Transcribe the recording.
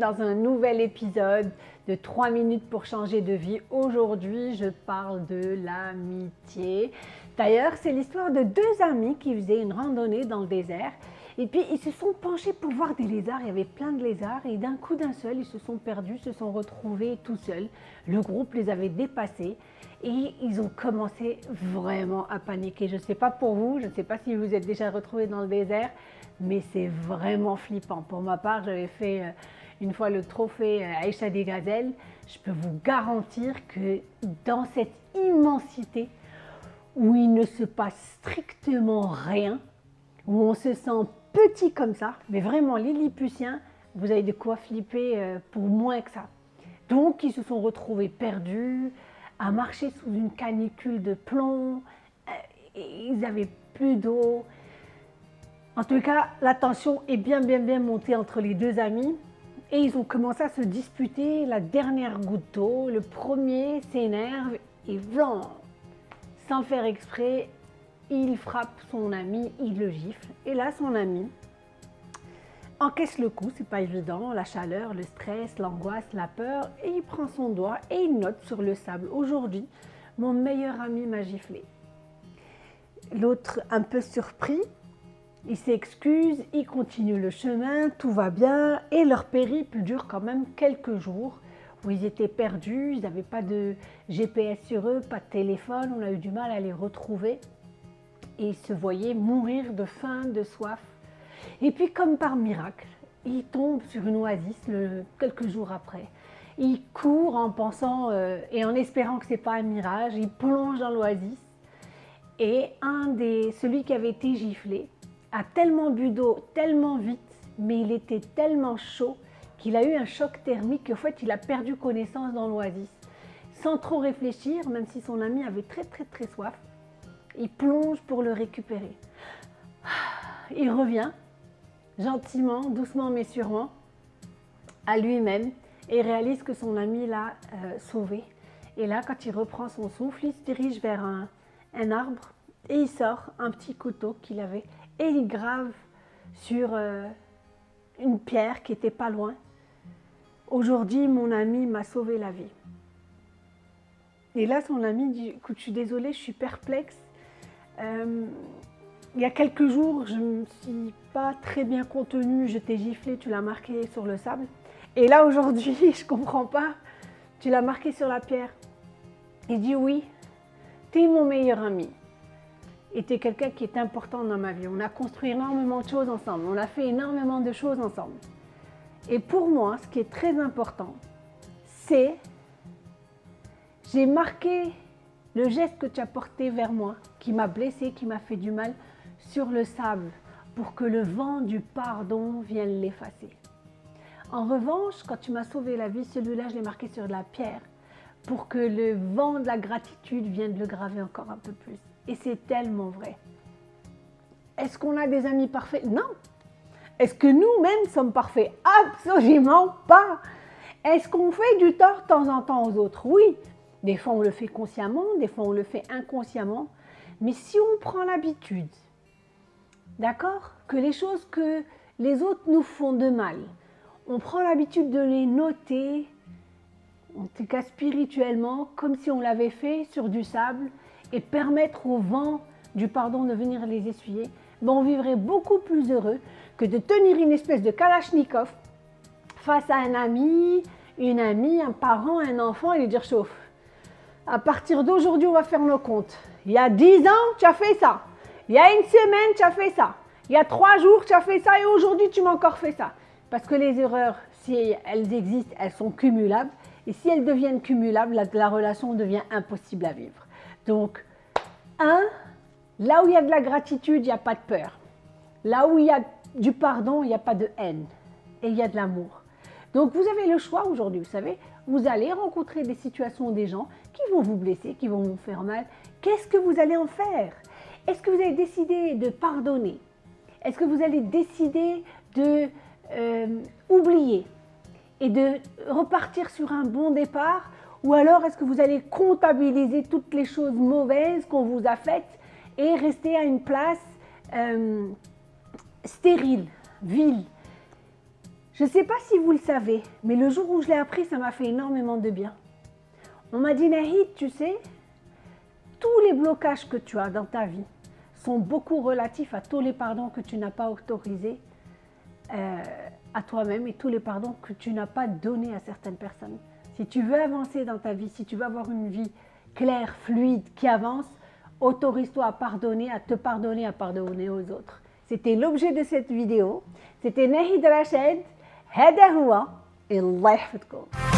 dans un nouvel épisode de 3 minutes pour changer de vie. Aujourd'hui, je parle de l'amitié. D'ailleurs, c'est l'histoire de deux amis qui faisaient une randonnée dans le désert. Et puis, ils se sont penchés pour voir des lézards. Il y avait plein de lézards. Et d'un coup d'un seul, ils se sont perdus, se sont retrouvés tout seuls. Le groupe les avait dépassés. Et ils ont commencé vraiment à paniquer. Je ne sais pas pour vous, je ne sais pas si vous êtes déjà retrouvés dans le désert, mais c'est vraiment flippant. Pour ma part, j'avais fait euh, une fois le trophée euh, Aïcha des Gazelles. Je peux vous garantir que dans cette immensité où il ne se passe strictement rien, où on se sent petit comme ça, mais vraiment les vous avez de quoi flipper euh, pour moins que ça. Donc ils se sont retrouvés perdus, à marcher sous une canicule de plomb, ils n'avaient plus d'eau, en tout cas, la tension est bien, bien, bien montée entre les deux amis et ils ont commencé à se disputer la dernière goutte d'eau. Le premier s'énerve et blanc, sans faire exprès, il frappe son ami, il le gifle. Et là, son ami encaisse le coup, c'est pas évident, la chaleur, le stress, l'angoisse, la peur, et il prend son doigt et il note sur le sable. Aujourd'hui, mon meilleur ami m'a giflé. L'autre, un peu surpris, ils s'excusent, ils continuent le chemin, tout va bien et leur périple dure quand même quelques jours où ils étaient perdus, ils n'avaient pas de GPS sur eux, pas de téléphone, on a eu du mal à les retrouver et ils se voyaient mourir de faim, de soif. Et puis comme par miracle, ils tombent sur une oasis quelques jours après. Ils courent en pensant euh, et en espérant que ce n'est pas un mirage, ils plongent dans l'oasis et un des, celui qui avait été giflé, a tellement bu d'eau, tellement vite, mais il était tellement chaud qu'il a eu un choc thermique, en fait il a perdu connaissance dans l'oasis. Sans trop réfléchir, même si son ami avait très très très soif, il plonge pour le récupérer. Il revient, gentiment, doucement mais sûrement, à lui-même et réalise que son ami l'a euh, sauvé. Et là, quand il reprend son souffle, il se dirige vers un, un arbre et il sort un petit couteau qu'il avait et il grave sur euh, une pierre qui était pas loin. Aujourd'hui, mon ami m'a sauvé la vie. Et là, son ami dit, écoute, je suis désolée, je suis perplexe. Euh, il y a quelques jours, je ne me suis pas très bien contenue, je t'ai giflé, tu l'as marqué sur le sable. Et là, aujourd'hui, je comprends pas, tu l'as marqué sur la pierre. Il dit oui, tu es mon meilleur ami était quelqu'un qui est important dans ma vie. On a construit énormément de choses ensemble, on a fait énormément de choses ensemble. Et pour moi, ce qui est très important, c'est j'ai marqué le geste que tu as porté vers moi, qui m'a blessé, qui m'a fait du mal, sur le sable, pour que le vent du pardon vienne l'effacer. En revanche, quand tu m'as sauvé la vie, celui-là, je l'ai marqué sur la pierre, pour que le vent de la gratitude vienne le graver encore un peu plus. Et c'est tellement vrai. Est-ce qu'on a des amis parfaits? Non. Est-ce que nous-mêmes sommes parfaits? Absolument pas. Est-ce qu'on fait du tort de temps en temps aux autres? Oui. Des fois, on le fait consciemment, des fois, on le fait inconsciemment. Mais si on prend l'habitude, d'accord, que les choses que les autres nous font de mal, on prend l'habitude de les noter, en tout cas spirituellement, comme si on l'avait fait sur du sable, et permettre au vent du pardon de venir les essuyer, ben on vivrait beaucoup plus heureux que de tenir une espèce de kalachnikov face à un ami, une amie, un parent, un enfant et lui dire chauffe. À partir d'aujourd'hui, on va faire nos comptes. Il y a dix ans, tu as fait ça. Il y a une semaine, tu as fait ça. Il y a trois jours, tu as fait ça et aujourd'hui, tu m'as encore fait ça. Parce que les erreurs, si elles existent, elles sont cumulables. Et si elles deviennent cumulables, la relation devient impossible à vivre. Donc, un, là où il y a de la gratitude, il n'y a pas de peur. Là où il y a du pardon, il n'y a pas de haine. Et il y a de l'amour. Donc, vous avez le choix aujourd'hui, vous savez. Vous allez rencontrer des situations, des gens qui vont vous blesser, qui vont vous faire mal. Qu'est-ce que vous allez en faire? Est-ce que vous allez décider de pardonner? Est-ce que vous allez décider de euh, oublier et de repartir sur un bon départ ou alors est-ce que vous allez comptabiliser toutes les choses mauvaises qu'on vous a faites et rester à une place euh, stérile, vile? Je ne sais pas si vous le savez, mais le jour où je l'ai appris, ça m'a fait énormément de bien. On m'a dit, Nahid, tu sais, tous les blocages que tu as dans ta vie sont beaucoup relatifs à tous les pardons que tu n'as pas autorisés euh, à toi-même et tous les pardons que tu n'as pas donnés à certaines personnes. Si tu veux avancer dans ta vie, si tu veux avoir une vie claire, fluide, qui avance, autorise-toi à pardonner, à te pardonner, à pardonner aux autres. C'était l'objet de cette vidéo. C'était Nahid Rachid. هذا هو الله يحفظكم